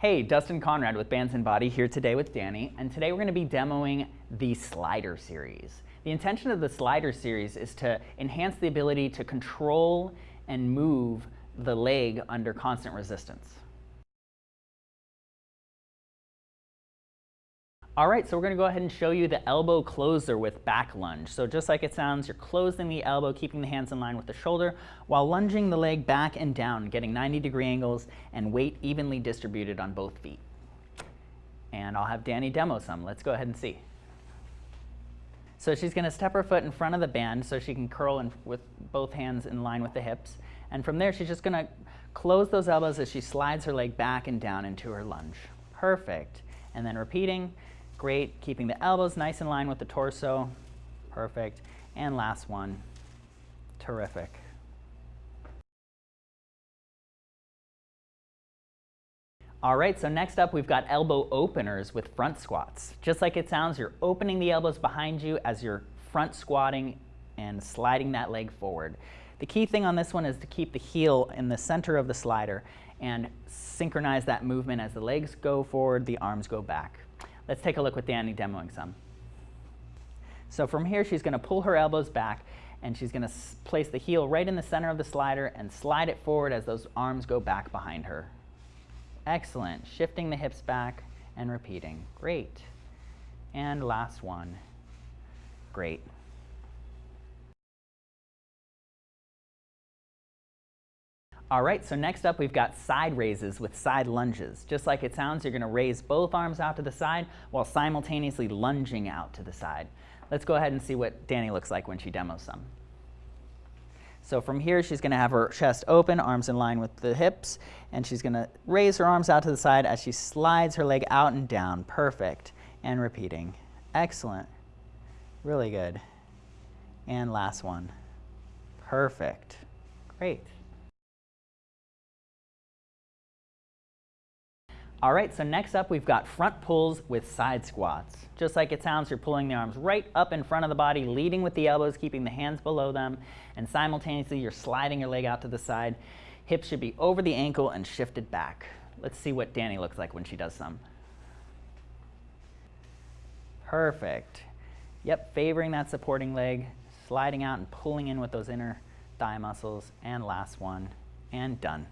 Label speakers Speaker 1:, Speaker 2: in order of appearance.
Speaker 1: Hey, Dustin Conrad with Bands and Body here today with Danny, and today we're going to be demoing the slider series. The intention of the slider series is to enhance the ability to control and move the leg under constant resistance. All right, so we're gonna go ahead and show you the elbow closer with back lunge. So just like it sounds, you're closing the elbow, keeping the hands in line with the shoulder, while lunging the leg back and down, getting 90 degree angles and weight evenly distributed on both feet. And I'll have Danny demo some. Let's go ahead and see. So she's gonna step her foot in front of the band so she can curl in with both hands in line with the hips. And from there, she's just gonna close those elbows as she slides her leg back and down into her lunge. Perfect. And then repeating, Great, keeping the elbows nice in line with the torso. Perfect. And last one, terrific. All right, so next up we've got elbow openers with front squats. Just like it sounds, you're opening the elbows behind you as you're front squatting and sliding that leg forward. The key thing on this one is to keep the heel in the center of the slider and synchronize that movement as the legs go forward, the arms go back. Let's take a look with Danny demoing some. So from here, she's going to pull her elbows back, and she's going to place the heel right in the center of the slider and slide it forward as those arms go back behind her. Excellent. Shifting the hips back and repeating. Great. And last one. Great. All right, so next up we've got side raises with side lunges. Just like it sounds, you're gonna raise both arms out to the side while simultaneously lunging out to the side. Let's go ahead and see what Danny looks like when she demos some. So from here, she's gonna have her chest open, arms in line with the hips, and she's gonna raise her arms out to the side as she slides her leg out and down. Perfect. And repeating. Excellent. Really good. And last one. Perfect. Great. All right, so next up we've got front pulls with side squats. Just like it sounds, you're pulling the arms right up in front of the body, leading with the elbows, keeping the hands below them, and simultaneously you're sliding your leg out to the side. Hips should be over the ankle and shifted back. Let's see what Danny looks like when she does some. Perfect. Yep, favoring that supporting leg, sliding out and pulling in with those inner thigh muscles, and last one, and done.